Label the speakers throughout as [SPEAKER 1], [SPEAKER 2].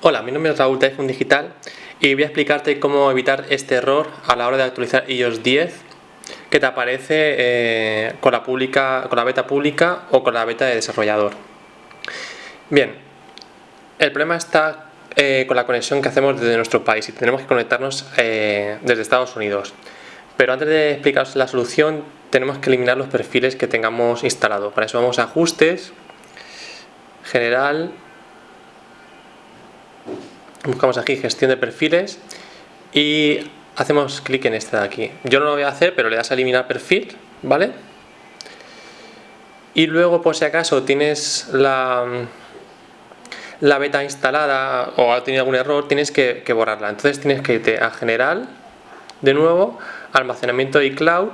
[SPEAKER 1] Hola, mi nombre es Raúl de Digital y voy a explicarte cómo evitar este error a la hora de actualizar iOS 10 que te aparece eh, con, la pública, con la beta pública o con la beta de desarrollador. Bien, el problema está eh, con la conexión que hacemos desde nuestro país y tenemos que conectarnos eh, desde Estados Unidos. Pero antes de explicaros la solución tenemos que eliminar los perfiles que tengamos instalados. Para eso vamos a ajustes, general, buscamos aquí gestión de perfiles y hacemos clic en este de aquí. Yo no lo voy a hacer, pero le das a eliminar perfil, ¿vale? Y luego, por si acaso tienes la, la beta instalada o ha tenido algún error, tienes que, borrarla. Entonces tienes que irte a General, de nuevo, Almacenamiento y Cloud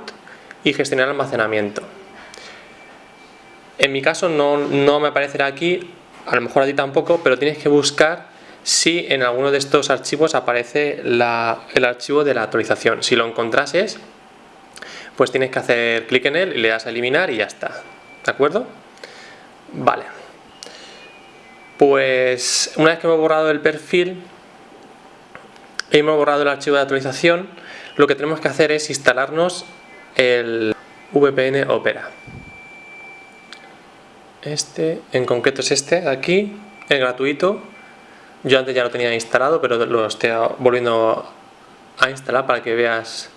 [SPEAKER 1] y Gestionar almacenamiento. En mi caso no, no me aparecerá aquí, a lo mejor a ti tampoco, pero tienes que buscar si en alguno de estos archivos aparece el archivo de la actualización. Si lo encontrases, pues tienes que hacer clic en él y le das a eliminar y ya está. ¿De acuerdo? Vale. Pues una vez que hemos borrado el perfil hemos borrado el archivo de actualización, lo que tenemos que hacer es instalarnos el VPN Opera. Este, en concreto es este, aquí, es gratuito, yo antes ya lo tenía instalado, pero lo estoy volviendo a instalar para que veas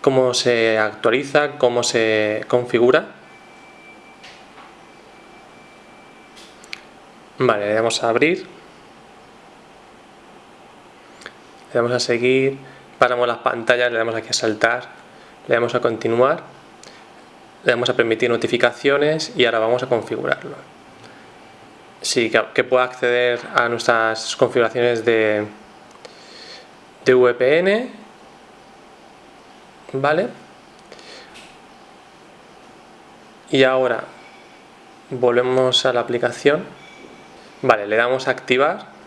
[SPEAKER 1] cómo se actualiza, cómo se configura. Vale, le damos a abrir. Le damos a seguir, paramos las pantallas, le damos aquí a saltar, le damos a continuar, le damos a permitir notificaciones y ahora vamos a configurarlo. Sí, que, pueda acceder a nuestras configuraciones de, de VPN. ¿Vale? Y ahora volvemos a la aplicación. Vale, le damos a activar.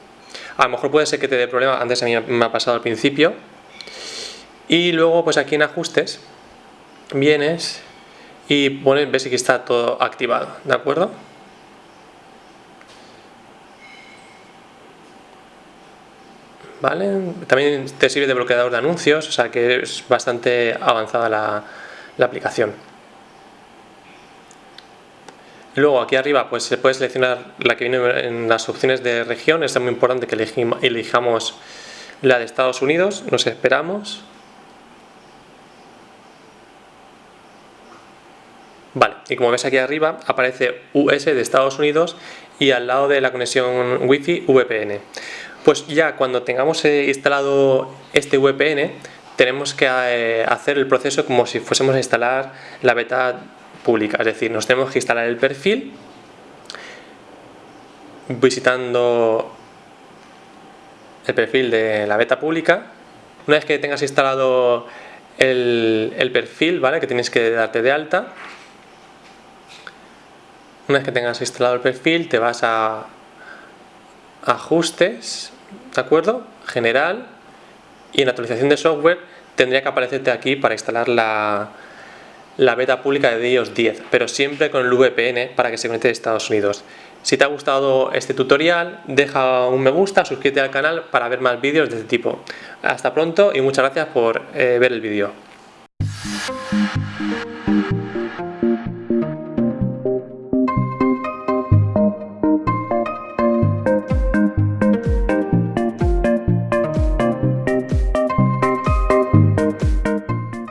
[SPEAKER 1] A lo mejor puede ser que te dé problema, antes a mí me ha pasado al principio. Y luego pues aquí en ajustes vienes y pones, ves que está todo activado, ¿de acuerdo? ¿vale? También te sirve de bloqueador de anuncios, o sea que es bastante avanzada la, aplicación. Luego aquí arriba pues se puede seleccionar la que viene en las opciones de región, es muy importante que elijamos la de Estados Unidos, nos esperamos. Vale, y como ves aquí arriba aparece US de Estados Unidos y al lado de la conexión Wi-Fi VPN. Pues ya cuando tengamos eh, instalado este VPN tenemos que eh, hacer el proceso como si fuésemos a instalar la beta pública, es decir, nos tenemos que instalar el perfil visitando el perfil de la beta pública. Una vez que tengas instalado el, perfil, ¿vale? que tienes que darte de alta, una vez que tengas instalado el perfil te vas a ajustes, ¿de acuerdo? General y en actualización de software tendría que aparecerte aquí para instalar la, la beta pública de iOS 10, pero siempre con el VPN para que se conecte de Estados Unidos. Si te ha gustado este tutorial, deja un me gusta, suscríbete al canal para ver más vídeos de este tipo. Hasta pronto y muchas gracias por eh, ver el vídeo.